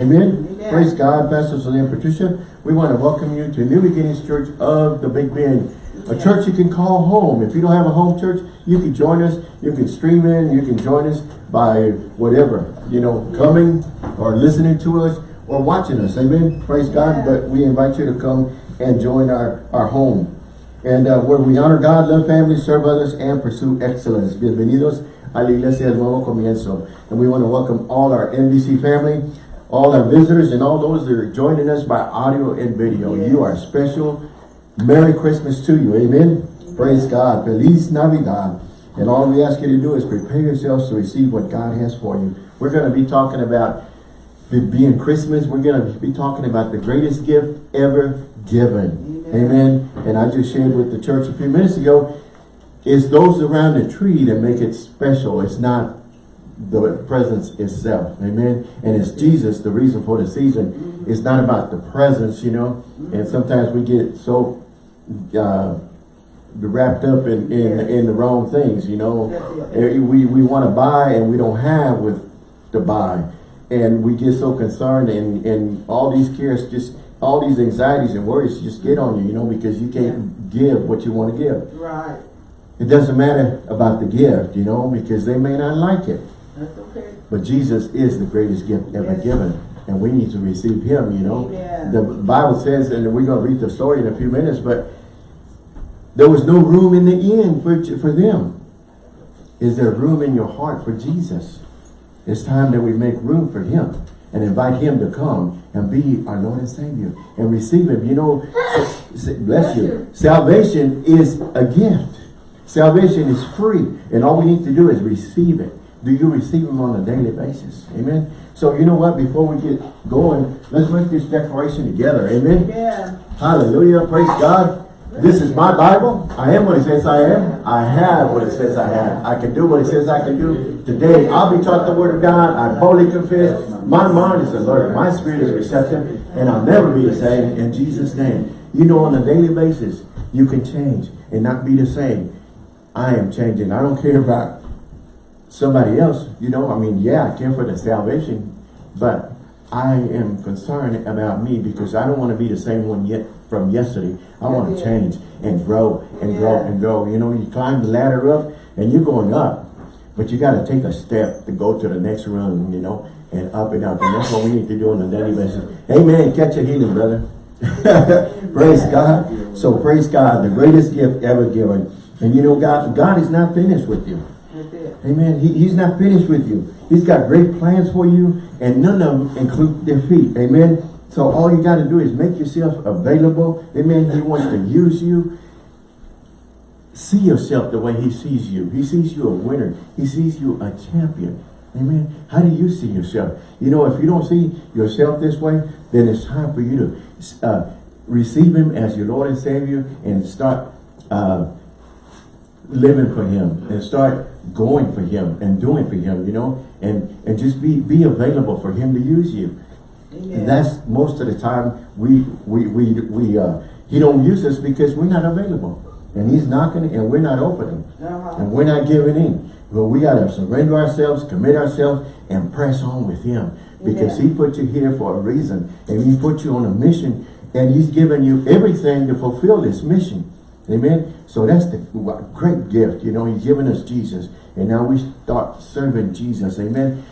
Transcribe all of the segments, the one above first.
Amen. Amen. Praise God, Pastor Selene Patricia. We want to welcome you to New Beginnings Church of the Big Bend. A Yes. church you can call home. If you don't have a home church, you can join us. You can stream in. You can join us by whatever, you know, coming or listening to us or watching us. Amen. Praise God. But we invite you to come and join our, our home. And uh, where we honor God, love family, serve others, and pursue excellence. Bienvenidos a la Iglesia del Nuevo Comienzo. And we want to welcome all our NBC family, all our visitors, and all those that are joining us by audio and video. Yes. You are special. Merry Christmas to you. Amen. Praise God. Feliz Navidad. And all we ask you to do is prepare yourselves to receive what God has for you. We're going to be talking about being Christmas. We're going to be talking about the greatest gift ever given. Amen. Amen. And I just shared with the church a few minutes ago, it's those around the tree that make it special. It's not the presents itself. Amen. And it's Jesus, the reason for the season. It's not about the presents, you know. And sometimes we get so uh, wrapped up in, in, Yes. in the wrong things, you know. We, we want to buy and we don't have with to buy. And we get so concerned and, and all these cares just, all these anxieties and worries just get on you, you know, because you can't give what you want to give. Right. It doesn't matter about the gift, you know, because they may not like it. That's okay. But Jesus is the greatest gift ever Yes. given. And we need to receive him, you know. Amen. The Bible says, and we're going to read the story in a few minutes, but there was no room in the inn for, for them. Is there room in your heart for Jesus? It's time that we make room for him and invite him to come and be our Lord and Savior and receive him. You know, bless you. Salvation is a gift. Salvation is free. And all we need to do is receive it. Do you receive them on a daily basis? Amen. So you know what? Before we get going, let's make this declaration together. Amen. Amen. Hallelujah. Praise God. This is my Bible. I am what it says I am. I have what it says I have. I can do what it says I can do. Today, I'll be taught the word of God. I boldly confess. My mind is alert. My spirit is receptive. And I'll never be the same in Jesus' name. You know, on a daily basis, you can change and not be the same. I am changing. I don't care about somebody else. You know, I mean, yeah, I care for the salvation. But I am concerned about me because I don't want to be the same one yet from yesterday. I want to Yeah. change and grow and grow and grow. You know, you climb the ladder up and you're going up. But you got to take a step to go to the next rung, you know, and up and up. And that's what we need to do on a daily basis. Amen. Catch a healing, brother. praise God. So praise God, the greatest gift ever given. And you know, God, God is not finished with you. Amen. He, he's not finished with you. He's got great plans for you, and none of them include defeat. Amen. So all you got to do is make yourself available. Amen. He wants to use you. See yourself the way he sees you. He sees you a winner. He sees you a champion. Amen. How do you see yourself? You know, if you don't see yourself this way, then it's time for you to uh, receive him as your Lord and Savior and start uh, living for him and start going for him and doing for him, you know, and, and just be, be available for him to use you. Amen. And that's most of the time we, we, we, we, uh, he don't use us because we're not available. And he's knocking and we're not opening. Uh-huh. And we're not giving in. But we got to surrender ourselves, commit ourselves, and press on with him. Because Yeah. he put you here for a reason. And he put you on a mission. And he's given you everything to fulfill this mission. Amen. So that's the great gift. You know, he's given us Jesus. And now we start serving Jesus. Amen.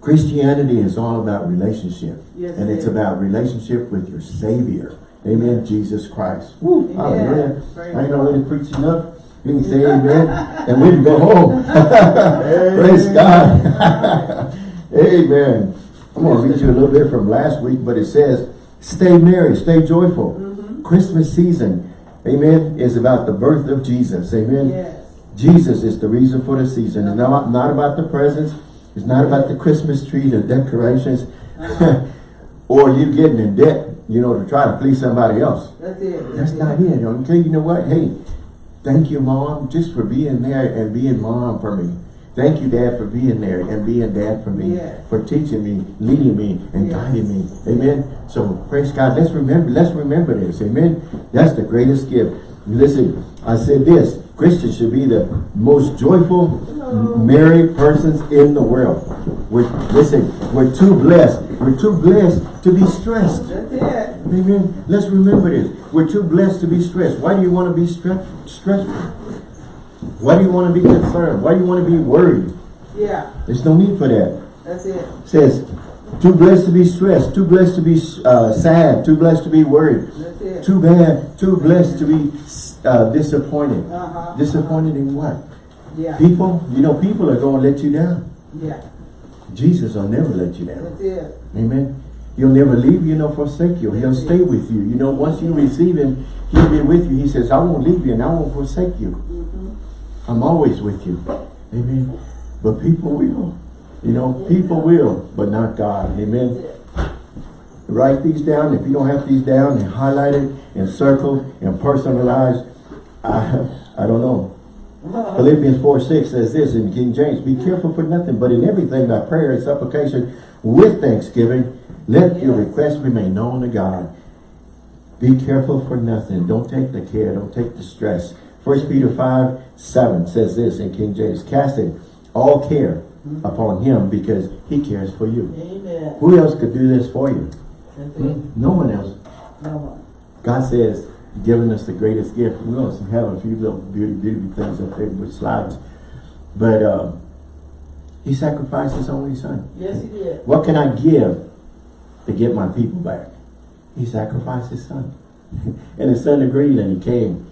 Christianity is all about relationship. Yes, and it's about relationship with your Savior. Amen. Jesus Christ. Woo. Amen. I ain't already preached enough. You can say amen. and we can go home. Praise God. amen. I'm going to read you a little bit from last week, but it says, stay merry, stay joyful. Mm-hmm. Christmas season, amen, is about the birth of Jesus. Amen. Yes. Jesus is the reason for the season. It's not, not about the presents. It's not about the Christmas tree, the decorations, uh-huh. or you getting in debt, you know, to try to please somebody else. That's it. That's not it. Okay, you know what? Hey, thank you, Mom, just for being there and being Mom for me. Thank you, Dad, for being there and being Dad for me, Yes. for teaching me, leading me, and Yes. guiding me. Amen. So praise God. Let's remember. Let's remember this. Amen. That's the greatest gift. Listen, I said this. Christians should be the most joyful, merry persons in the world. We're, listen, we're too blessed. We're too blessed to be stressed. That's it. Amen. Let's remember this. We're too blessed to be stressed. Why do you want to be stre stressful? Why do you want to be concerned? Why do you want to be worried? Yeah, There's no need for that. that's it. It says, too blessed to be stressed, too blessed to be uh, sad, too blessed to be worried, That's it. too bad, too blessed to be uh, disappointed. Uh-huh. Disappointed in what? Yeah, People, you know, people are going to let you down. yeah, Jesus will never let you down. that's it. Amen. He'll never leave you nor forsake you. He'll stay with you. You know, once you receive him, he'll be with you. He says, I won't leave you and I won't forsake you. I'm always with you. Amen. But people will. You know, people will, but not God. Amen. Write these down. If you don't have these down and highlight it and circle and personalize, I, I don't know. Philippians 4, 6 says this in King James, Be careful for nothing, but in everything by prayer and supplication with thanksgiving, let your requests be made known to God. Be careful for nothing. Don't take the care. Don't take the stress. 1 Peter 5, 7 says this in King James, Casting all care upon him because he cares for you. Amen. Who else could do this for you? That's. No one else. No one. God says, giving us the greatest gift. We also have a few little beauty, beautiful things up there with slides. But uh, he sacrificed his only son. Yes, he did. What can I give to get my people back? He sacrificed his son. and his son agreed and he came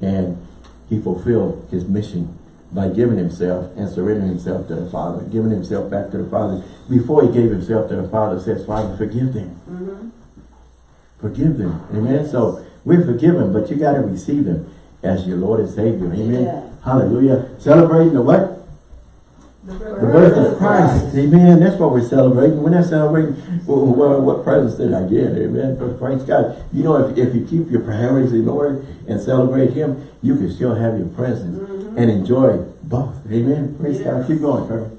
and he fulfilled his mission by giving himself and surrendering himself to the Father, giving himself back to the Father. Before he gave himself to the Father, says, Father, forgive them. Mm-hmm. Forgive them. Amen. So we're forgiven, but you got to receive him as your Lord and Savior. Amen. Yeah. Hallelujah. Celebrating the what? The birth of Christ. Amen. That's what we're celebrating. We're not celebrating well, what, what presents did I get. Amen. But praise God. You know, if, if you keep your priorities in order and celebrate him, you can still have your presents mm-hmm. and enjoy both. Amen. Praise God. Keep going, Kirby.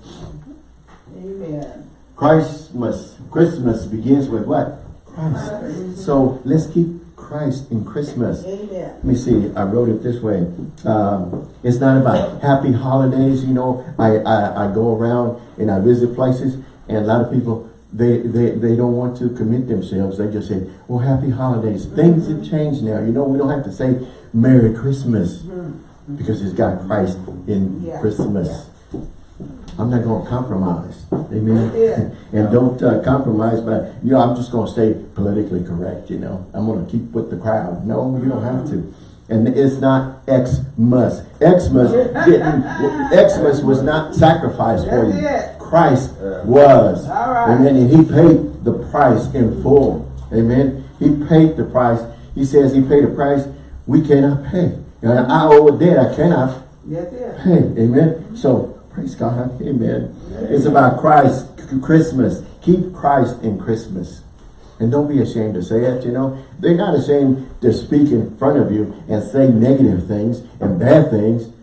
Amen. Christmas, Christmas begins with what? Christ. So let's keep Christ in Christmas. Amen. Let me see, I wrote it this way. Um, it's not about happy holidays, you know. I, I, I go around and I visit places and a lot of people, they, they, they don't want to commit themselves. They just say, well, happy holidays. Things have changed now. You know, we don't have to say Merry Christmas because it's got Christ in Yeah. Christmas. I'm not going to compromise. Amen. Yeah. and don't uh, compromise by, you know, I'm just going to stay politically correct, you know. I'm going to keep with the crowd. No, you don't have to. And it's not Xmas. Xmas didn't, Xmas was not sacrificed for you. Christ was. All right. Amen. And he paid the price in full. Amen. He paid the price. He says he paid a price we cannot pay. And I owe a debt I cannot. Hey, amen. So, praise God. Amen. It's about Christ, Christmas. Keep Christ in Christmas. And don't be ashamed to say it, you know. They're not ashamed to speak in front of you and say negative things and bad things.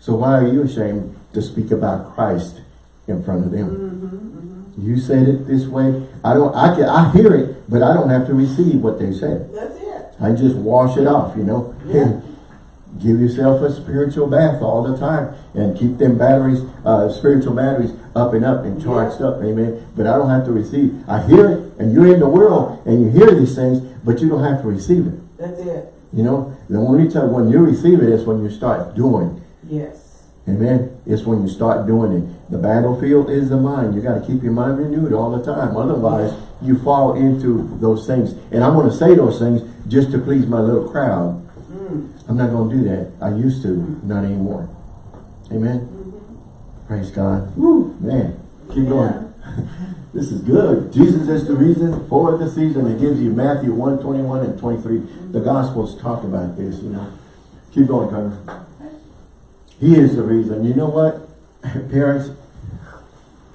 So why are you ashamed to speak about Christ in front of them? Mm-hmm, mm-hmm. You said it this way. I don't, I can, I hear it, but I don't have to receive what they say. That's it. I just wash it off, you know. Yeah. Give yourself a spiritual bath all the time and keep them batteries, uh, spiritual batteries up and up and charged up, amen. But I don't have to receive. I hear it and you're in the world and you hear these things, but you don't have to receive it. That's it. You know, the only time when you receive it is when you start doing. Yes. Amen. It's when you start doing it. The battlefield is the mind. You got to keep your mind renewed all the time. Otherwise, you fall into those things. And I'm going to say those things just to please my little crowd. I'm not going to do that. I used to, not anymore. Amen. Praise God. Woo, man. Keep going. this is good. Jesus is the reason for the season. It gives you Matthew 1, 21 and 23. The Gospels talk about this, you know. Keep going, Carter. He is the reason. You know what? Parents,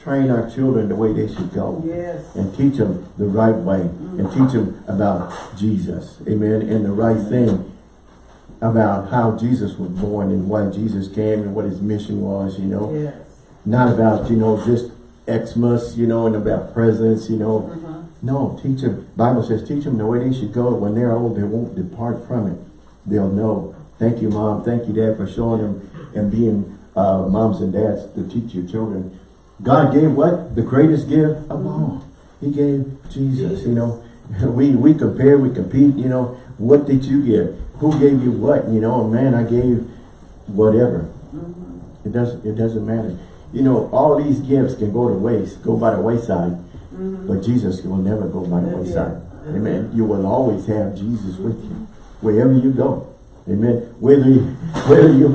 train our children the way they should go. Yes. And teach them the right way. And mm. teach them about Jesus. Amen. And the right thing about how Jesus was born and why Jesus came and what his mission was, you know. Yes. Not about, you know, just Xmas, you know, and about presents, you know. Uh-huh. No, teach them. Bible says teach them the way they should go. When they're old, they won't depart from it. They'll know Thank you, Mom. Thank you, Dad, for showing them and being uh, moms and dads to teach your children. God gave what? The greatest gift of all. He gave Jesus, you know. We we compare, we compete, you know. What did you give? Who gave you what? You know, man, I gave whatever. Mm-hmm. It doesn't it doesn't matter. You know, all these gifts can go to waste, go by the wayside, Mm-hmm. but Jesus will never go by the Yeah. wayside. Amen. You will always have Jesus with you wherever you go. Amen. Whether you, whether you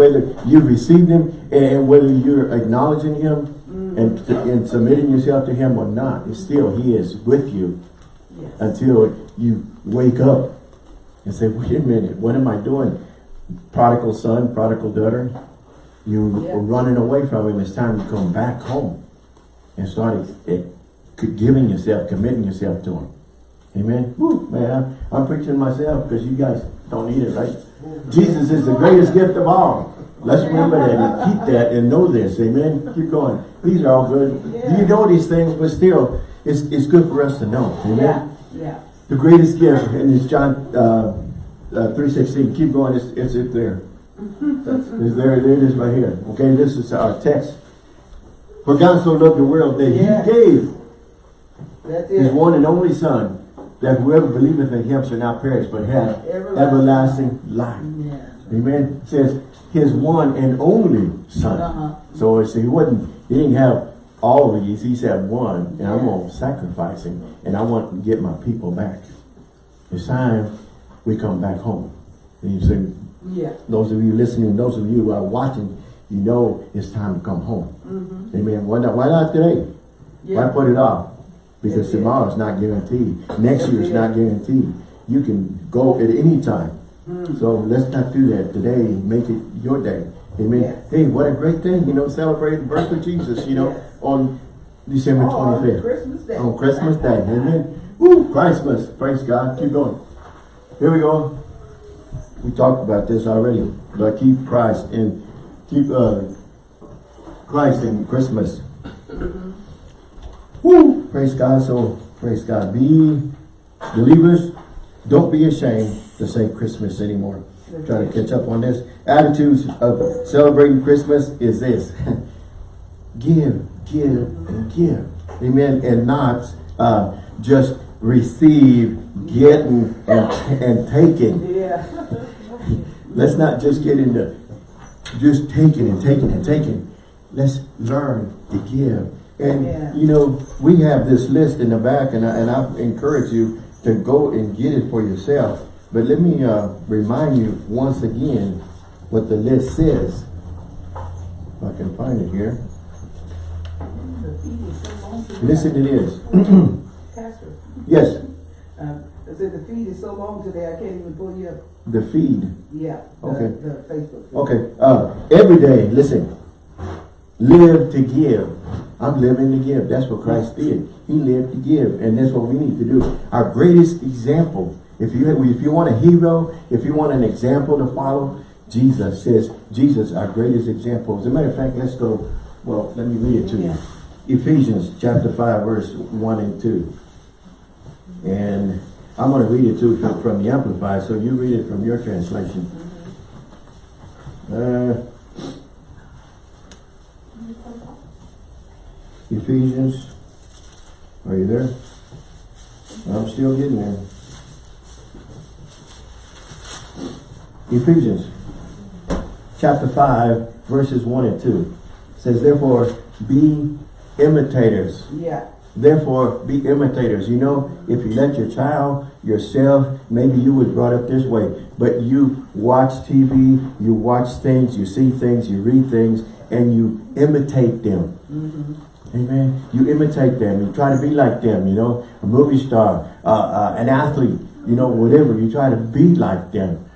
whether you received him and whether you're acknowledging him and and submitting yourself to him or not, it's still he is with you Yes. until you wake up and say, wait a minute, what am I doing? Prodigal son, prodigal daughter, you Yeah. are running away from him. It's time to come back home and start eh, giving yourself, committing yourself to him. Amen. Woo, man, I'm, I'm preaching myself because you guys don't need it, right? Jesus is the greatest gift of all. Let's remember that and keep that and know this. Amen. Keep going. These are all good. You know these things, but still, it's, it's good for us to know. Amen. Yeah, yeah. The greatest gift, and it's John uh, uh, 3.16. Keep going, it's, it's it there. That's, it's there. There it is right here. Okay, this is our text. For God so loved the world that Yeah. he gave That's his it. one and only Son, that whoever believeth in him shall not perish, but have everlasting life. Yeah. Amen. It says his one and only Son. Uh-huh. So it's, he wasn't, he didn't have all of these, he said one, and I'm gonna sacrifice him, and I want to get my people back. It's time we come back home. And you say, Yeah. those of you listening, those of you who are watching, you know it's time to come home. Mm-hmm. Amen. Why not, why not today? Why put it off? Because That's it. tomorrow's not guaranteed. Next year's it. not guaranteed. You can go at any time. Mm. So let's not do that today. Make it your day. Amen. Yes. Hey, what a great thing, you know, celebrate the birth of Jesus, you know, Yes. On December Oh, on Christmas Day. On Christmas Day. Amen. Woo, Christmas. Praise God. Keep going. Here we go. We talked about this already, but keep Christ in, keep uh, Christ in Christmas. Woo! Praise God. So, praise God. Be believers. Don't be ashamed to say Christmas anymore. Trying to catch up on this. Attitudes of celebrating Christmas is this. give, give, and give. Amen. And not uh, just receive, getting, and, and taking. Yeah. Let's not just get into just taking and taking and taking. Let's learn to give. And, Yeah. you know, we have this list in the back, and I, and I encourage you to go and get it for yourself. But let me uh, remind you once again what the list says. If I can find it here. The feed is so long today. Listen to this. Pastor, yes, um, I said the feed is so long today, I can't even pull you up. the feed. Yeah. the- Okay. The Facebook. feed. Okay, uh, every day, listen, live to give. I'm living to give. That's what Christ did. He lived to give, and that's what we need to do. Our greatest example, if you if you want a hero, if you want an example to follow, Jesus says, Jesus, our greatest example. As a matter of fact, let's go, well, let me read it to you. Ephesians chapter 5, verse 1 and 2. And I'm going to read it too from, the Amplified, so you read it from your translation. Uh, Ephesians, are you there? I'm still getting there. Ephesians, chapter 5, verses 1 and 2. says, therefore, be imitators. Yeah. Therefore, be imitators. You know, if you let your child, yourself, maybe you was brought up this way, but you watch TV, you watch things, you see things, you read things, and you imitate them. Mm-hmm. Amen. You imitate them. You try to be like them, you know, a movie star, uh, uh, an athlete, you know, whatever. You try to be like them.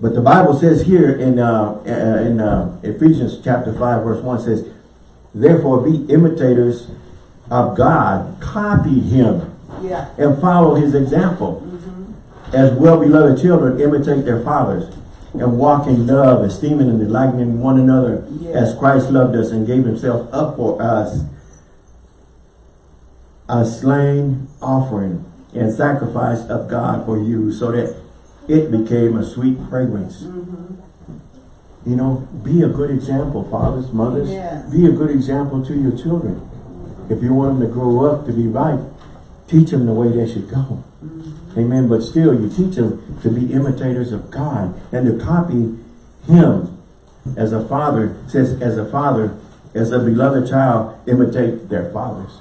But the Bible says here in uh, uh, in uh, Ephesians chapter 5 verse 1 says, Therefore be imitators of God, copy him Yeah. and follow his example. Mm-hmm. As well-beloved children imitate their fathers and walk in love, esteeming and delighting one another Yeah. as Christ loved us and gave himself up for us a slain offering and sacrifice of God for you so that it became a sweet fragrance. Mm-hmm. You know, be a good example, fathers, mothers. Yes. Be a good example to your children. If you want them to grow up to be right, teach them the way they should go. Mm-hmm. Amen. But still, you teach them to be imitators of God and to copy Him as a father says, as a father, as a beloved child, imitate their fathers.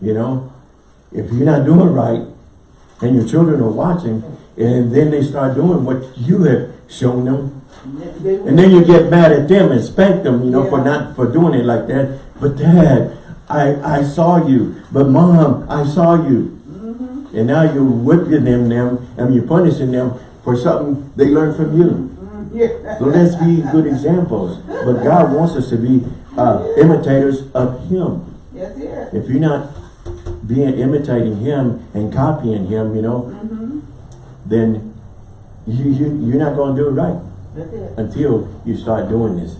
You know, if you're not doing right, and your children are watching, and then they start doing what you have shown them, and then you get mad at them and spank them, you know, for not for doing it like that. But dad, I I saw you. But mom, I saw you. Mm-hmm. And now you're whipping them, them, and you're punishing them for something they learned from you. Yeah. So let's be good examples. But God wants us to be uh, imitators of Him. That's it. If you're not being imitating Him and copying Him, you know, Mm-hmm. then you, you you're not going to do it right. Until you start doing this.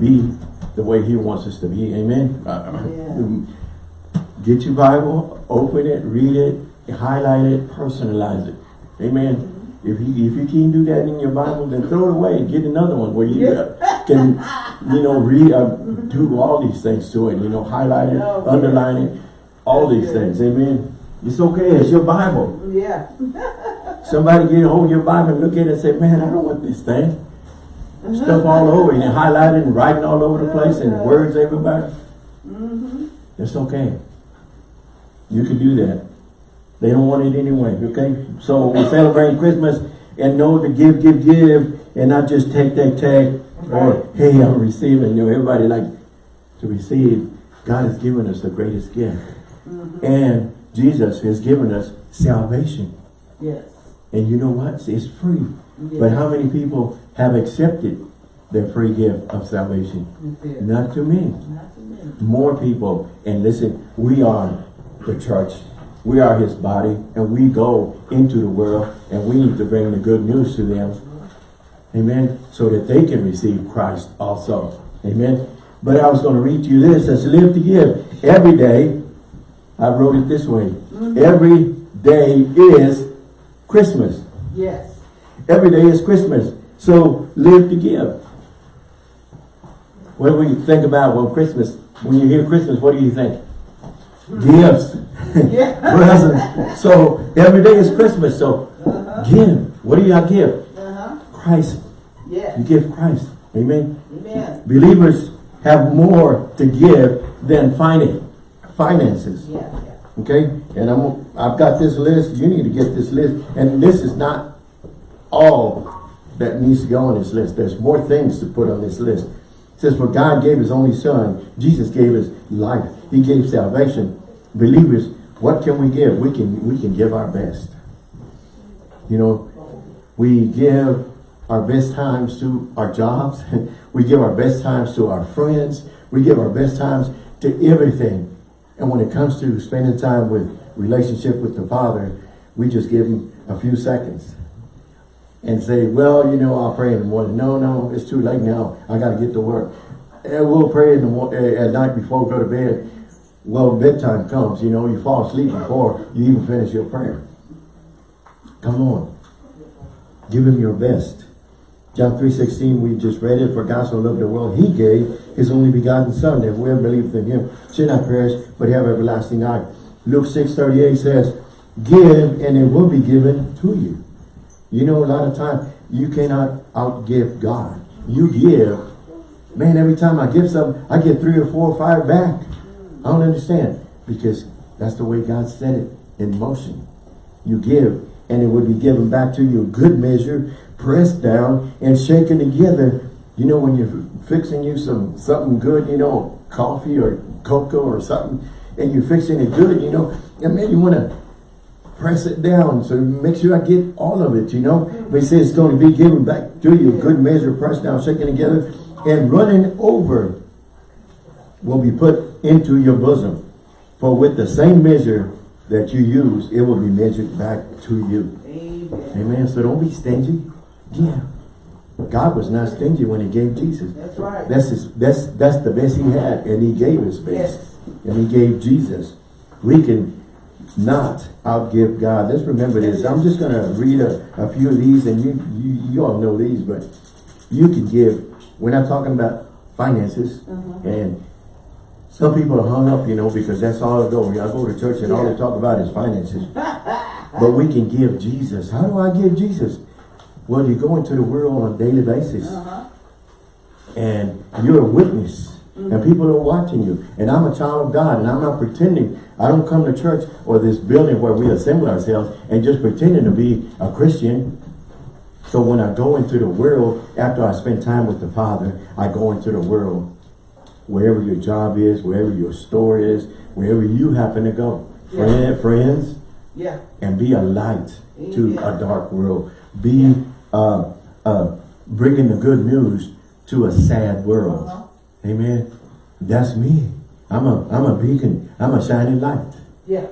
Be the way He wants us to be. Amen. Get your Bible, open it, read it, highlight it, personalize it. Amen. If you if you can't do that in your Bible, then throw it away. Get another one where you uh, can, you know, read, uh, do all these things to it. You know, highlight it, Oh, underline it, all these things. Amen. It's okay. It's your Bible. Yeah. Somebody get a hold of your Bible and look at it and say, man, I don't want this thing. Stuff all over and highlighted and writing all over the place and words everywhere. Mm-hmm. It's okay. You can do that. They don't want it anyway, okay? So we celebrate Christmas and know to give, give, give, and not just take, take, take, or hey, I'm receiving. You know, everybody like to receive. God has given us the greatest gift. And Jesus has given us salvation. Yes. And you know what? It's free. yes. But how many people have accepted their free gift of salvation? It. Not too many. Not too many. More people. And listen, we are the church. We are his body. And we go into the world and we need to bring the good news to them. Uh-huh. Amen. So that they can receive Christ also. Amen. But I was going to read to you this. It says, live to give. Every day, I wrote it this way. Mm-hmm. Every day is Christmas. Yes. Every day is Christmas. So live to give. What do we think about when Christmas, when you hear Christmas, what do you think? Gifts. Yeah. Presents. So every day is Christmas. So give. What do y'all give? Uh-huh. Christ. Yes. You give Christ. Amen. Amen. Believers have more to give than finan- finances. Yeah. Okay, and I'm I've got this list. You need to get this list, and this is not all that needs to go on this list. There's more things to put on this list. It says, "For God gave His only Son. Jesus gave His life. He gave salvation. Believers, what can we give? We can we can give our best. You know, we give our best times to our jobs. we give our best times to our friends. We give our best times to everything. And when it comes to spending time with relationship with the Father, we just give him a few seconds and say, well, you know, I'll pray in the morning. No, no, it's too late now. I got to get to work. And we'll pray in the mo- eh, at night before we go to bed. Well, bedtime comes, you know, you fall asleep before you even finish your prayer. Come on. Give him your best. John 3.16, we just read it. For God so loved the world, he gave his only begotten son, that whoever believes in him should not perish, but have everlasting life. Luke 6.38 says, Give, and it will be given to you. You know, a lot of times, you cannot outgive God. You give. Man, every time I give something, I get three or four or five back. I don't understand. Because that's the way God set it in motion. You give, and it will be given back to you. Good measure, pressed down, and shaken together. You know, when you're fixing you some something good, you know, coffee or cocoa or something, and you're fixing it good, you know, and maybe you want to press it down so make sure I get all of it, you know. Mm-hmm. But he says it's going to be given back to you. Good measure, pressed down, shaken together, and running over will be put into your bosom. For with the same measure that you use, it will be measured back to you. Amen. Amen. So don't be stingy. Yeah. God was not stingy when he gave Jesus. That's right. That's his, that's that's the best he had, and he gave his best. Yes. And he gave Jesus. We can not outgive God. Let's remember this. I'm just gonna read a, a few of these and you, you, you all know these, but you can give, we're not talking about finances Uh-huh. and some people are hung up, you know, because that's all I go. I go to church and all they talk about is finances. but we can give Jesus. How do I give Jesus? Well, you go into the world on a daily basis Uh-huh. and you're a witness and people are watching you and I'm a child of God and I'm not pretending I don't come to church or this building where we assemble ourselves and just pretending to be a Christian so when I go into the world after I spend time with the Father I go into the world wherever your job is wherever your store is wherever you happen to go Yeah. Friend, friends Yeah. and be a light to Yeah. a dark world. Be uh, uh, bringing the good news to a sad world. Uh-huh. Amen. That's me. I'm a I'm a beacon. I'm a shining light. Yeah.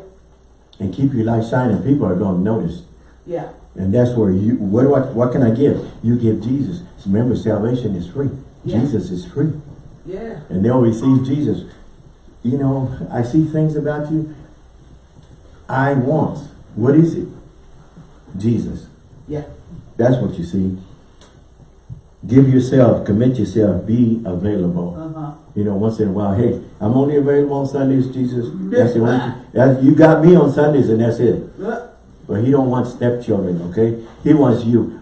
And keep your light shining. People are going to notice. Yeah. And that's where you. What do I, What can I give? You give Jesus. Remember, salvation is free. Yeah. Jesus is free, Yeah. and they'll receive Jesus. You know, I see things about you. I want. What is it? Jesus. That's what you see. Give yourself, commit yourself, be available. Uh-huh. You know, once in a while, hey, I'm only available on Sundays, Jesus. That's the only, that's, you got me on Sundays and that's it. Uh, But he don't want stepchildren, okay? He wants you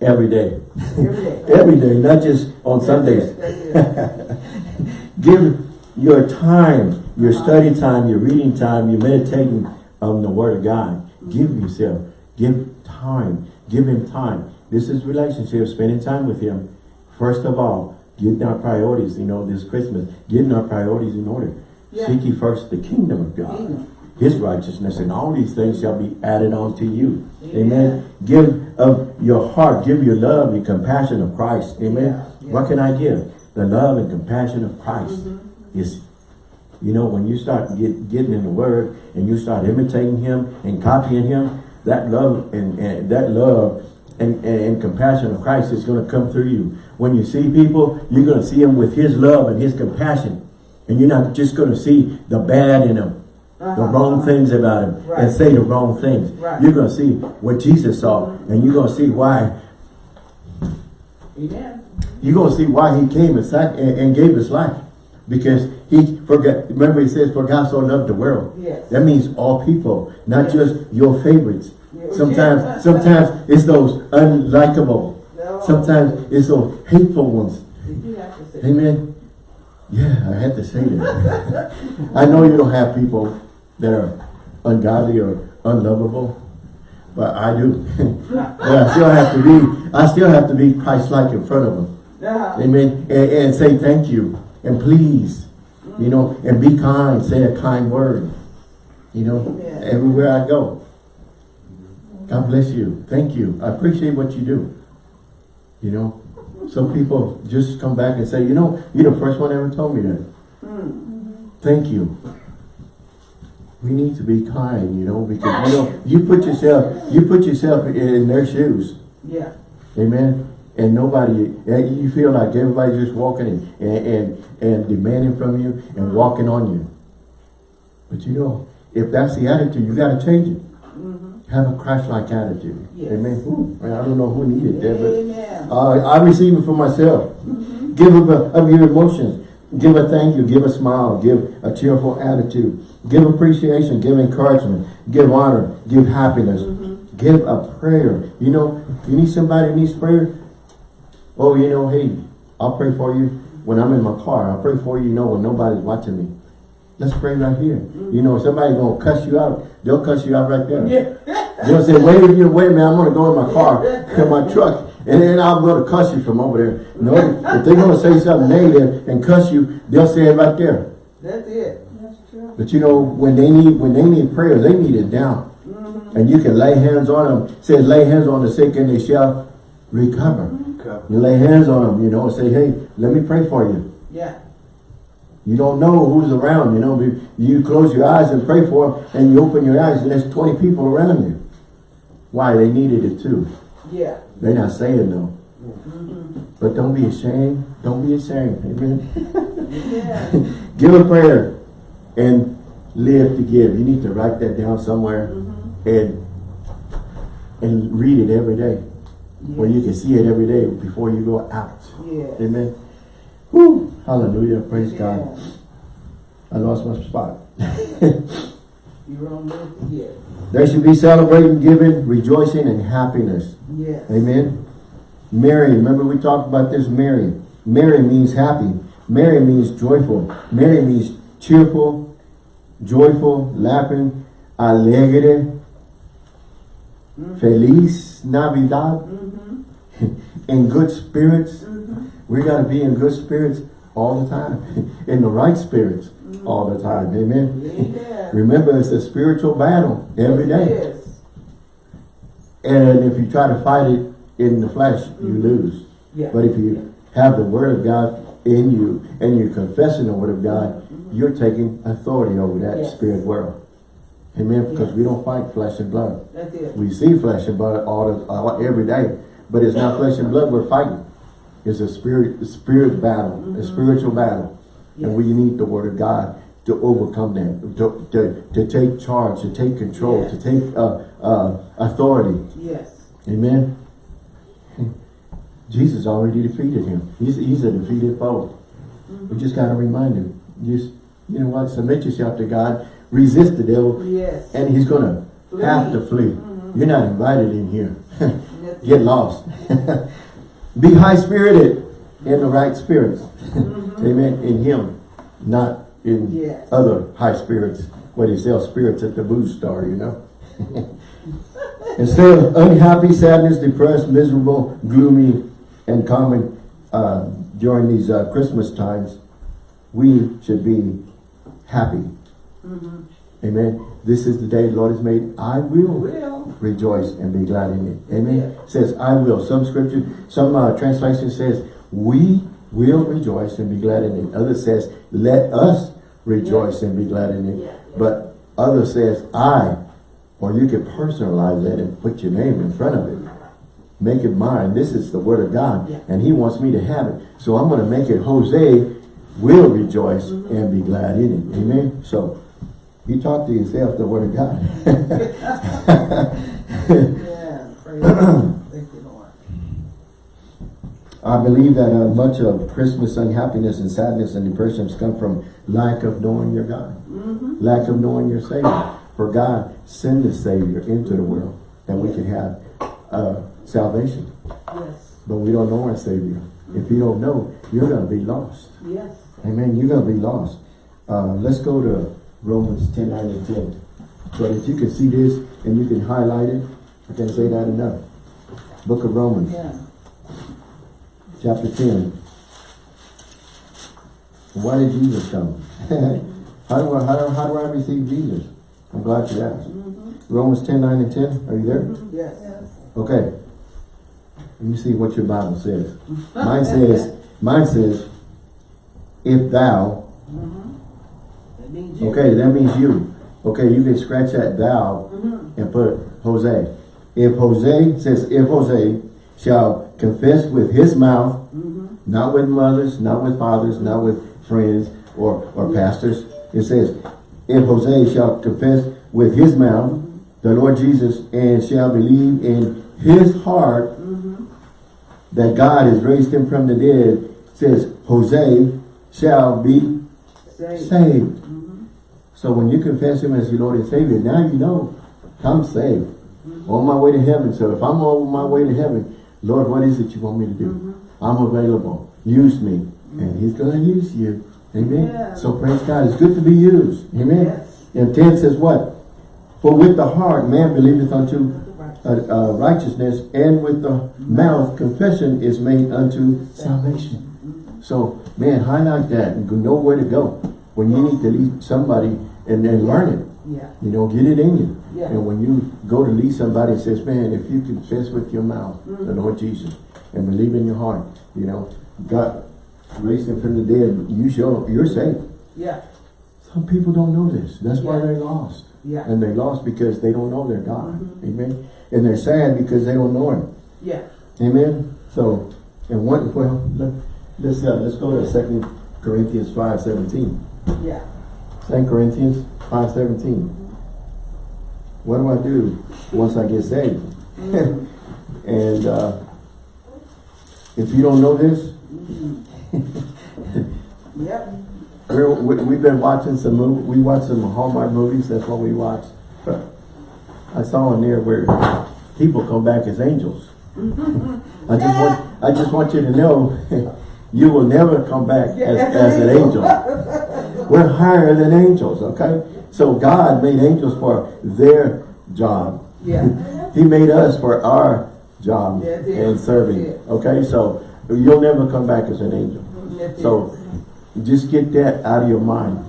every day. Every day. every day, not just on Sundays. That's it, that's it. Give your time, your study time, your reading time, your meditating on the Word of God. Give yourself, give time, give Him time. This is relationship, spending time with Him. First of all, getting our priorities, you know, this Christmas, getting our priorities in order. Yeah. Seek ye first the kingdom of God, Kingdom. His righteousness, and all these things shall be added on to you. Yeah. Amen. Give of your heart, give your love and compassion of Christ. Amen. Yeah, yeah. What can I give? The love and compassion of Christ Mm-hmm. is, you know, when you start get, getting in the Word and you start imitating Him and copying Him, that love and, and that love and, and, compassion of Christ is going to come through you. When you see people, you're going to see them with His love and His compassion, and you're not just going to see the bad in them, the Uh-huh. wrong things about Him, Right. and say the wrong things. Right. You're going to see what Jesus saw, and you're going to see why Amen. you're going to see why he came and, and gave his life. Because remember he says, for God so loved the world. Yes. That means all people, not Yes. just your favorites. Yeah. Sometimes, sometimes it's those unlikable. No. Sometimes it's those hateful ones. Did you have to say? Amen. Yeah, I had to say that. I know you don't have people that are ungodly or unlovable, but I do. but I still have to be, I still have to be Christ-like in front of them. Uh-huh. Amen. And, and say thank you and please, you know, and be kind. Say a kind word, you know, everywhere I go. God bless you. Thank you. I appreciate what you do. You know, some people just come back and say, you know, you're the first one ever told me that. Mm. Thank you. We need to be kind, you know, because you know, you put yourself, you put yourself in their shoes. Yeah. Amen. And nobody, and you feel like everybody's just walking and, and, and, and demanding from you and mm-hmm. walking on you. But you know, if that's the attitude, you got to change it. Mm-hmm. Have a Christ-like attitude. Yes. Amen. Ooh, man, I don't know who needed that, but uh, I receive it for myself. Mm-hmm. Give of, a, of your emotions. Give a thank you. Give a smile. Give a cheerful attitude. Give appreciation. Give encouragement. Give honor. Give happiness. Give a prayer. You know, you need somebody who needs prayer. Oh, you know, hey, I'll pray for you when I'm in my car. I'll pray for you, you know, when nobody's watching me. Let's pray right here. You know, somebody's going to cuss you out. They'll cuss you out right there. Yeah. They'll say, wait, you wait a minute, I'm gonna go in my car, in my truck, and then I'm gonna cuss you from over there. No, if they're gonna say something negative and cuss you, they'll say it right there. That's it. That's true. But you know, when they need when they need prayer, they need it down. Mm-hmm. And you can lay hands on them. It says lay hands on the sick and they shall recover. You lay hands on them, you know, and say, hey, let me pray for you. Yeah. You don't know who's around, you know. You close your eyes and pray for them, and you open your eyes, and there's 20 people around you. Why? They needed it too. Yeah. They're not saying no. But don't be ashamed. Don't be ashamed. Amen. Yeah. Give a prayer and live to give. You need to write that down somewhere Mm-hmm. and and read it every day. Where you can see it every day before you go out. Yes. Amen. Woo. Hallelujah. Praise God. I lost my spot. You're on live to give. There should be celebrating, giving, rejoicing, and happiness. Yes. Amen. Merry, remember we talked about this Merry. Merry means happy. Merry means joyful. Merry means cheerful, joyful, laughing, alegre, Mhm. feliz, Navidad, Mm-hmm. In good spirits. Mm-hmm. We got to be in good spirits all the time. in the right spirits all the time. Amen. Yeah. Remember, it's a spiritual battle every day. Yes. And if you try to fight it in the flesh, you Mhm. lose. Yeah. But if you have the word of God in you and you're confessing the word of God, Mhm. you're taking authority over that Yes. spirit world. Amen. Because Yes. we don't fight flesh and blood. That's it. We see flesh and blood all, the, all every day, but it's not flesh and blood we're fighting. It's a spirit, a spirit battle, a Mhm. spiritual battle, and we need the word of God to overcome that, to, to, to take charge, to take control, to take uh, uh, authority. Yes. Amen. Jesus already defeated him. He's, he's a defeated foe. We just got to remind him. Just, you know what? Submit yourself to God. Resist the devil. Yes. And he's going to have to flee. Mhm. You're not invited in here. Get lost. Be high-spirited in the right spirits. Mhm. Amen. In him. Not in Yes. other high spirits. Where they sell spirits at the booze store, you know. Instead of unhappy, sadness, depressed, miserable, gloomy, and common uh, during these uh, Christmas times, we should be happy. Mhm. Amen. This is the day the Lord has made. I will Will. rejoice and be glad in it. Amen. Yeah. Says I will. Some scripture, some uh, translation says we will rejoice and be glad in it. Others says let us rejoice and be glad in it. Yeah. But others says I, or you can personalize that and put your name in front of it. Make it mine. This is the word of God. Yeah. And he wants me to have it. So I'm going to make it Jose will rejoice Mm-hmm. and be glad in it. Amen. So you talk to yourself the word of God. Yeah. Praise Thank you, Lord. I believe that uh, much of Christmas unhappiness and sadness and depressions come from lack of knowing your God. Mm-hmm. Lack of knowing your Savior. For God send the Savior into the world that we can have uh, salvation. Yes. But we don't know our Savior. If you don't know, you're going to be lost. Yes. Amen. You're going to be lost. Uh, let's go to Romans 10, 9, and 10. But if you can see this and you can highlight it, I can't say that enough. Book of Romans, Yeah. chapter 10. Why did Jesus come? how, do I, how, do, how do I receive Jesus? I'm glad you asked. Mm-hmm. Romans 10, 9, and 10. Are you there? Yes. Okay. Let me see what your Bible says. Mine says, mine says, if thou. That means you. okay, that means you. Okay, you can scratch that thou Mm-hmm. and put Jose. If Jose says, if Jose shall confess with his mouth, Mm-hmm. not with mothers, not with fathers, not with friends or, or pastors. It says, if Jose shall confess with his mouth the Lord Jesus and shall believe in his heart Mm-hmm. that God has raised him from the dead, says Jose shall be Say. saved. Mm-hmm. So when you confess him as your Lord and Savior, now you know, I'm saved. On my way to heaven. So if I'm on my way to heaven, Lord, what is it you want me to do? Mm-hmm. I'm available. Use me. And he's going to use you. Amen. Yeah. So praise God. It's good to be used. Amen. Yes. And 10 says what? For with the heart man believeth unto uh, uh, righteousness, and with the mouth confession is made unto salvation. So, man, highlight that and know where to go. When you need to lead somebody and then learn it. Yeah. You know, get it in you. Yeah. And when you go to lead somebody and says, man, if you confess with your mouth the Mhm. Lord Jesus and believe in your heart, you know, God raised him from the dead, you show, you're saved. Yeah. Some people don't know this. That's why they're lost. Yeah. And they lost because they don't know their God. Mhm. Amen. And they're sad because they don't know him. Yeah. Amen. So, and one, well, let, let's, uh, let's go to Second Corinthians five seventeen. Yeah. Second Corinthians five seventeen. What do I do once I get saved? and uh, if you don't know this, Yep. we're, we, we've been watching some mov we watch some Hallmark movies. That's what we watch. I saw in there where people come back as angels. I just want I just want you to know you will never come back as, as an angel. We're higher than angels, okay? So God made angels for their job. Yeah. He made us for our job and serving. Okay, so you'll never come back as an angel. So just get that out of your mind.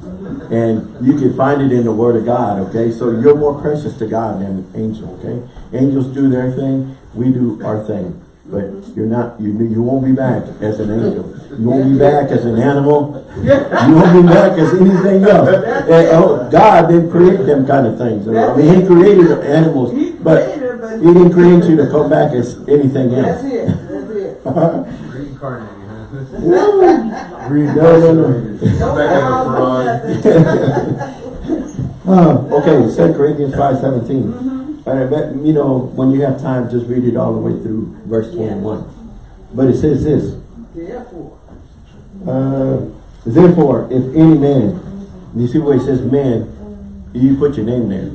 And you can find it in the Word of God, okay? So you're more precious to God than an angel, okay? Angels do their thing, we do our thing. But you're not, you, you won't be back as an angel. You won't be back as an animal. You won't be back as anything else. And, oh, God didn't create them kind of things. I mean, he created animals, but he didn't create you to come back as anything else. That's it. That's it. Reincarnated. Redone. Back okay, Second Corinthians 5.17. But, but, you know, when you have time, just read it all the way through verse 21. But it says this. Therefore. Uh, therefore, if any man, you see where it says man, you put your name there.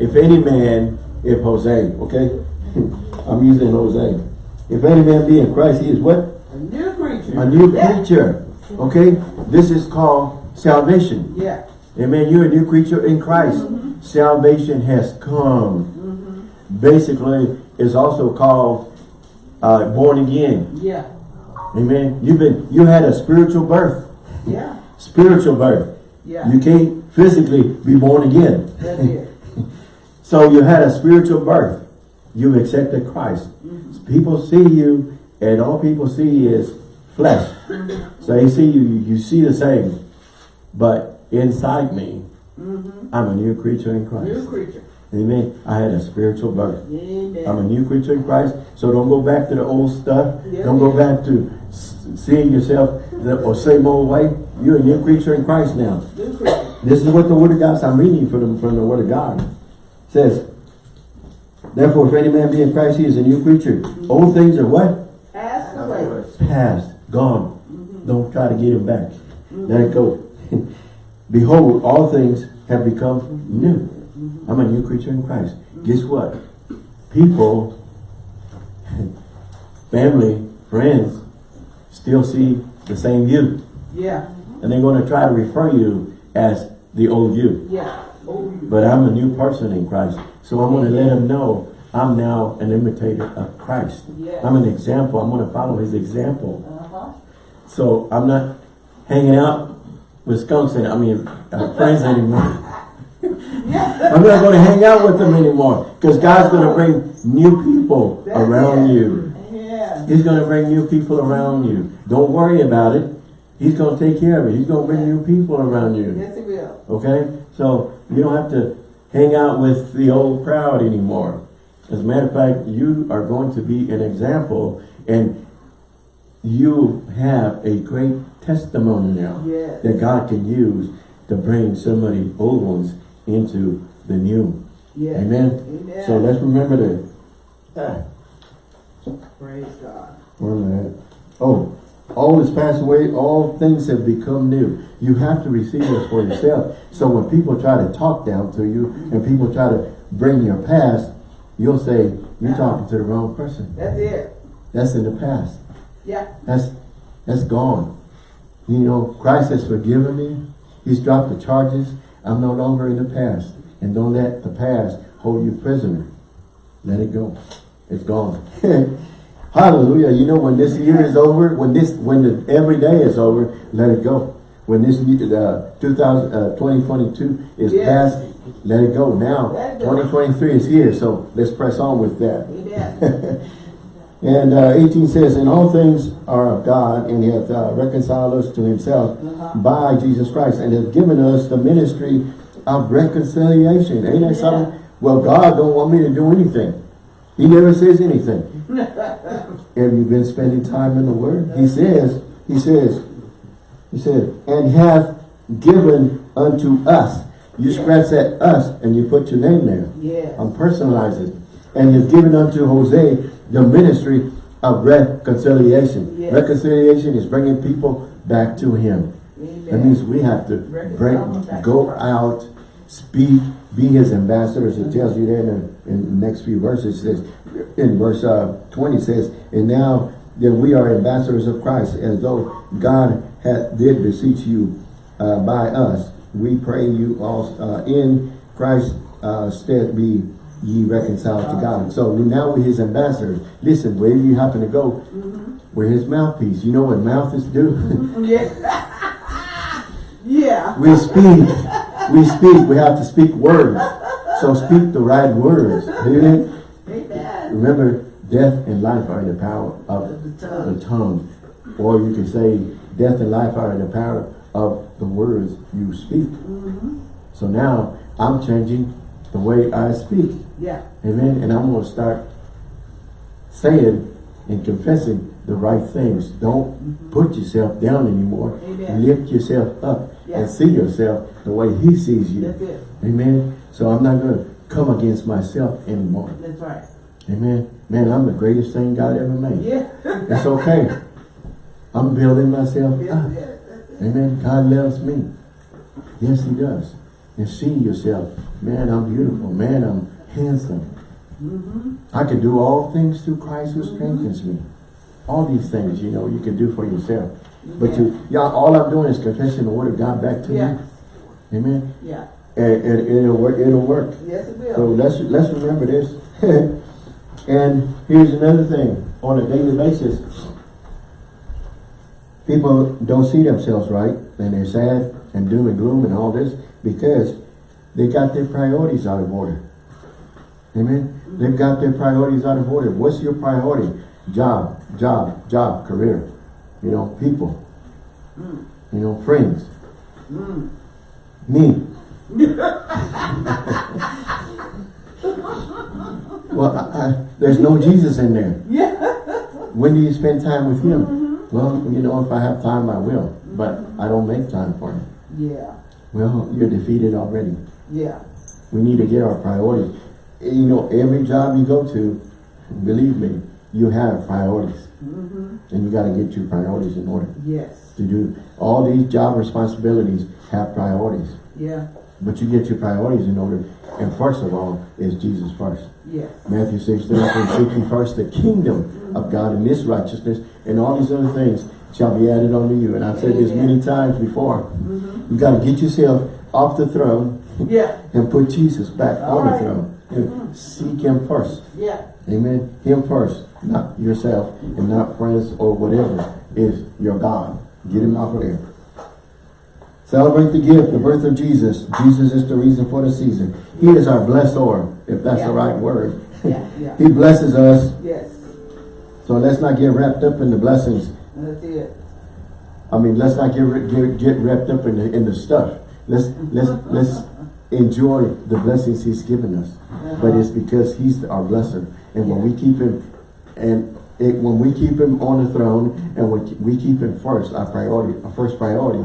If any man, if Jose, okay? I'm using Jose. If any man be in Christ, he is what? A new creature. A new creature. Okay? This is called salvation. Yeah. Amen. You're a new creature in Christ. Mm -hmm. Salvation has come. Basically, it's also called uh, born again. Yeah. Amen. You've been, you had a spiritual birth. Yeah. Spiritual birth. Yeah. You can't physically be born again. That's it. So you had a spiritual birth. You accepted Christ. Mm-hmm. People see you, and all people see is flesh. Mm-hmm. So they see you, you see the same. But inside me, mm-hmm. I'm a new creature in Christ. New creature. Amen. I had a spiritual birth. Amen. I'm a new creature in Christ. So don't go back to the old stuff. Yeah. Don't go back to seeing yourself the or same old way. You're a new creature in Christ now. This is what the Word of God, I'm reading from the, from the Word of God. It says, Therefore, if any man be in Christ, he is a new creature. Mm-hmm. Old things are what? Pass away. Past, gone. Mm-hmm. Don't try to get him back. Let mm-hmm. it go. Behold, all things have become new. I'm a new creature in Christ. Guess what? People, family, friends, still see the same you. Yeah. And they're going to try to refer you as the old you. Yeah. But I'm a new person in Christ. So I'm going to let them know I'm now an imitator of Christ. Yes. I'm an example. I'm going to follow his example. Uh-huh. So I'm not hanging out with skunks and I mean uh, friends anymore. Yeah. I'm not going to hang out with them anymore because God's going to bring new people That's around it. you. Yeah. He's going to bring new people around you. Don't worry about it. He's going to take care of it. He's going to bring new people around you. Yes, it will. Okay? So you don't have to hang out with the old crowd anymore. As a matter of fact, you are going to be an example and you have a great testimony now Yes. that God can use to bring of the old ones into the new. Yes. Amen? Amen. So let's remember that. Ah, Praise God. where am I at? Oh, all is passed away, all things have become new. You have to receive this for yourself. So when people try to talk down to you and people try to bring your past, you'll say, you're talking to the wrong person. That's it. That's in the past. Yeah. That's that's gone. You know, Christ has forgiven me. He's dropped the charges. I'm no longer in the past. And don't let the past hold you prisoner. Let it go. It's gone. Hallelujah. You know, when this year is over, when this, when the, every day is over, let it go. When this year, uh, 2000, uh, 2022 is Yes. past, let it go. Now, it go. 2023 is here, so let's press on with that. And uh, 18 says, And all things are of God, and he hath uh, reconciled us to himself by Jesus Christ, and hath given us the ministry of reconciliation. Ain't that Yeah. something? Well, God don't want me to do anything. He never says anything. Have you been spending time in the Word? He says, He says, He said, and hath given unto us. You Yeah. scratch that us and you put your name there. Yes. I'm personalizing. And you've given unto Jose the ministry of reconciliation. Yes. Reconciliation is bringing people back to him. That means we have to break, go out, speak, be his ambassadors. It tells you there in the, in the next few verses. It says, in verse uh, 20 says, and now that we are ambassadors of Christ, as though God had, did beseech you uh, by us, we pray you all uh, in Christ's uh, stead be ye reconciled to God. So now we're his ambassadors. Listen, wherever you happen to go, we're his mouthpiece. You know what mouths do? Yeah. yeah. We speak. We speak. We have to speak words. So speak the right words. Amen. Amen. Remember, death and life are in the power of The tongue. the tongue. Or you can say, death and life are in the power of the words you speak. Mm-hmm. So now, I'm changing the way I speak. Yeah. Amen. And I'm going to start saying and confessing the right things. Don't mm-hmm. put yourself down anymore. Amen. Lift yourself up Yeah. and see yourself the way he sees you. That's. Amen. So I'm not going to come against myself anymore. That's right. Amen. Man, I'm the greatest thing God ever made. Yeah. It's okay. I'm building myself Yes, up. that's it. Amen. God loves me. Yes, he does. And see yourself. Man, I'm beautiful. Man, I'm handsome. Mm-hmm. I can do all things through Christ who strengthens me. All these things, you know, you can do for yourself. But you, y'all, all I'm doing is confessing the word of God back to Yeah. you. Amen. Yeah. And, and it'll work. It'll work. Yes, it will. So let's let's remember this. and here's another thing: on a daily basis, people don't see themselves right, and they're sad and doom and gloom and all this because they got their priorities out of order. Amen. They've got their priorities out of order. What's your priority? Job, job, job, career. You know, people. Mm. You know, friends. Mm. Me. well, I, I, there's no Jesus in there. Yeah. When do you spend time with Him? Well, you know, if I have time, I will. But I don't make time for Him. Yeah. Well, you're defeated already. Yeah. We need to get our priorities. You know, every job you go to, believe me, you have priorities. Mm-hmm. And you got to get your priorities in order Yes. to do. All these job responsibilities have priorities. Yeah. But you get your priorities in order. And first of all, is Jesus first. Yes. Matthew 6, 33, seek ye first the kingdom of God and His righteousness, and all these other things shall be added unto you. And I've said this many times before. Mm-hmm. You got to get yourself off the throne Yeah. and put Jesus back All on the right. throne. And seek Him first. Yeah. Amen. Him first, not yourself and not friends or whatever is your God. Get him off of there. Celebrate the gift, the birth of Jesus. Jesus is the reason for the season. He is our blessor, if that's Yeah. the right word. Yeah. he blesses us, Yes. so let's not get wrapped up in the blessings. That's it. I mean, let's not get get, get wrapped up in the in the stuff. Let's let's let's enjoy the blessings He's given us. Uh-huh. But it's because He's our blesser, and when we keep Him, and it, when we keep Him on the throne, and we we keep Him first, our priority, our first priority,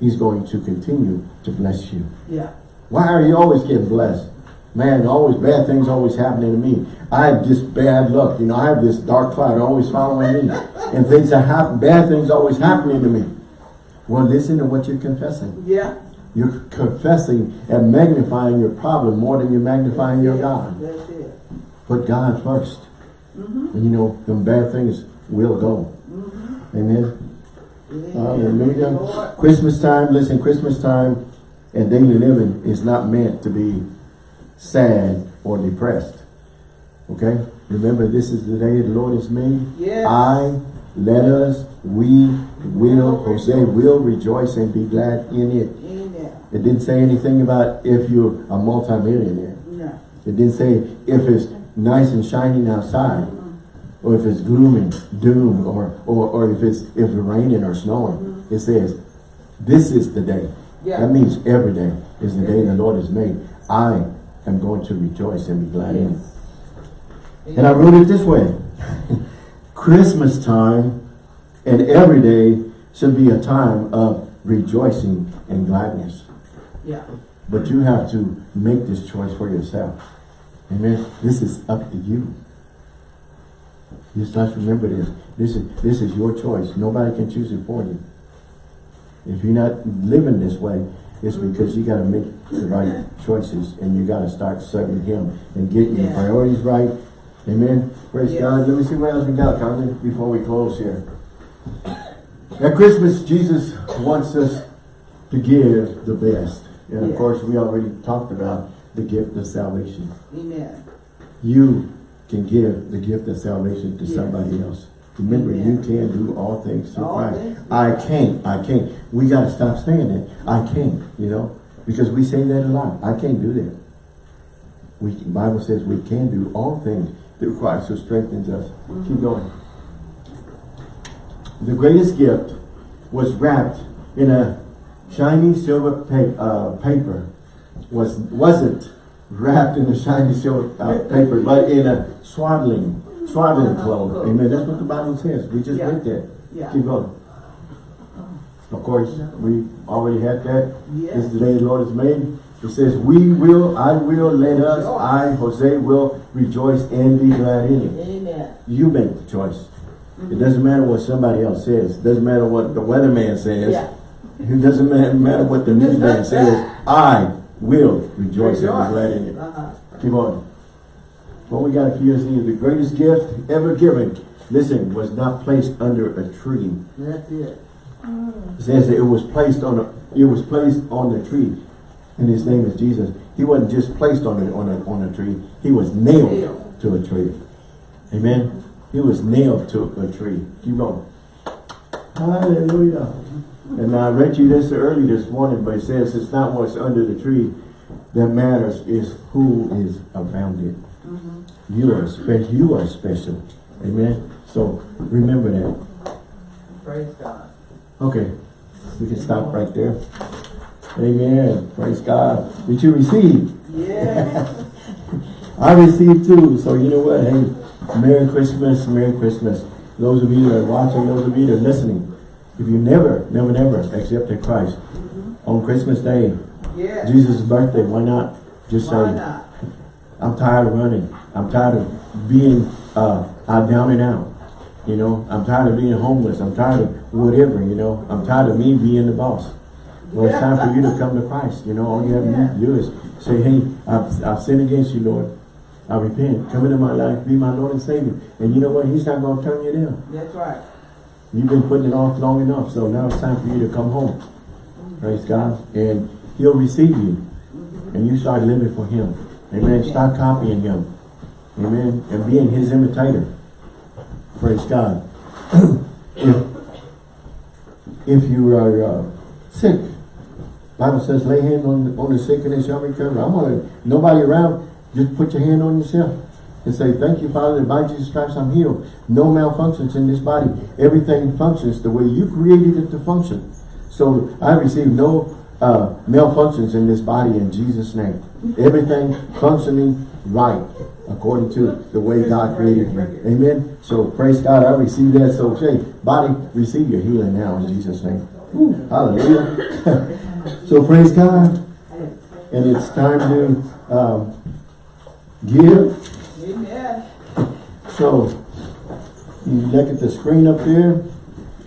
He's going to continue to bless you. Yeah. Why are you always getting blessed? Man, always bad things always happening to me. I have this bad luck. You know, I have this dark cloud always following me. And things that happen, bad things always happening to me. Well, listen to what you're confessing. Yeah. You're confessing and magnifying your problem more than you're magnifying your God. That's it. Put God 1st Mm-hmm. And you know, them bad things will go. Mm-hmm. Amen. Yeah. Hallelujah. Lord. Christmas time, listen, Christmas time and daily living is not meant to be sad or depressed. Okay? Remember, this is the day the Lord has made. Yes. I, let us, we will, Jose will rejoice and be glad in it. Amen. It didn't say anything about if you're a multimillionaire. No. It didn't say if it's nice and shining outside, mm-hmm. or if it's gloom and doom, or, or, or if it's if it's raining or snowing. Mm-hmm. It says, this is the day. Yeah. That means every day is the day the Lord has made. I am going to rejoice and be glad in it. And I wrote it this way. Christmas time and every day should be a time of rejoicing and gladness. Yeah. But you have to make this choice for yourself. Amen. This is up to you. Just let's remember this. This is this is your choice. Nobody can choose it for you. If you're not living this way, it's because you got to make the right choices and you got to start serving Him and getting your priorities right. Amen. Praise Yes. God. Let me see what else we got, Carmen, before we close here. At Christmas, Jesus wants us to give the best. And of course, we already talked about the gift of salvation. Amen. You can give the gift of salvation to Yes. somebody else. Remember, Amen. you can do all things through All Christ. things I can't, I can't. We got to stop saying that. I can't, you know, because we say that a lot. I can't do that. We, the Bible says we can do all things through Christ who strengthens us. Mm-hmm. Keep going. The greatest gift was wrapped in a shiny silver pa uh, paper. Was, wasn't wrapped in a shiny silver uh, paper, but in a swaddling, swaddling cloth. Amen. That's what the Bible says. We just Yeah. read that. Yeah. Keep going. Of course, we already had that. Yes. This is the day the Lord has made. It says, we will, I will, let us, I, Jose, will rejoice and be glad in it. Amen. You make the choice. It doesn't matter what somebody else says. It doesn't matter what the weatherman says. Yeah. It doesn't matter what the newsman says. I will rejoice and be glad in it. Uh-huh. Keep on. What we got here is the greatest gift ever given. Listen, was not placed under a tree. That's it. It says that it was placed on a it was placed on the tree. And his name is Jesus. He wasn't just placed on a on a on a tree, he was nailed Nailed. to a tree. Amen. He was nailed to a tree. Keep going. Hallelujah. And I read you this early this morning, but it says it's not what's under the tree that matters, It's who is around it. Mm-hmm. You are special. You are special. Amen. So remember that. Praise God. Okay, we can stop right there. Amen. Praise God. Did you receive? Yeah. I received too. So you know what? Hey, Merry Christmas, Merry Christmas. Those of you that are watching, those of you that are listening, if you never, never, never accepted Christ on Christmas Day, Yeah. Jesus' birthday, why not? Just Why say, not? I'm tired of running. I'm tired of being uh, out down and out. You know, I'm tired of being homeless. I'm tired of whatever, you know. I'm tired of me being the boss. Well, it's time for you to come to Christ. You know, all you have to do is say, hey, I've, I've sinned against you, Lord. I repent. Come into my life. Be my Lord and Savior. And you know what? He's not going to turn you down. That's right. You've been putting it off long enough. So now it's time for you to come home. Praise God. And he'll receive you. And you start living for him. Amen. Start copying him. Amen. And being his imitator. Praise God. if, if you are uh, sick, Bible says lay hands on, on the sick and they shall recover. I'm gonna, nobody around, just put your hand on yourself and say, thank you, Father, that by Jesus Christ I'm healed. No malfunctions in this body. Everything functions the way you created it to function. So I receive no uh, malfunctions in this body in Jesus' name. Everything functioning right according to the way God created me. Amen. So praise God, I receive that. So say, body, receive your healing now in Jesus' name. Woo, hallelujah. so praise God. And it's time to um, give. Amen. So you look at the screen up there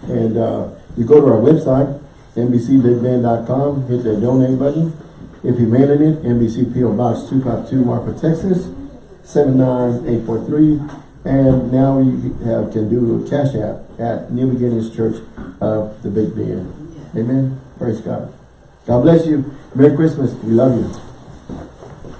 and uh, you go to our website, NBCBigBend.com, hit that donate button. If you're mailing it, NBC PO Box 252 Marfa, Texas, 79843. And now you have, can do a cash app at New Beginnings Church of the Big Bend. Amen. Praise God. God bless you. Merry Christmas. We love you.